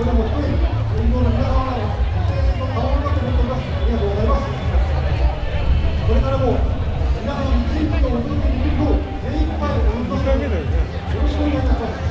これも一人運動の皆様の声援の顔になって思っておりますありがとうございますこれからも皆様に地域をお届けできるよう精一杯お運動しますよろしくお願いいたします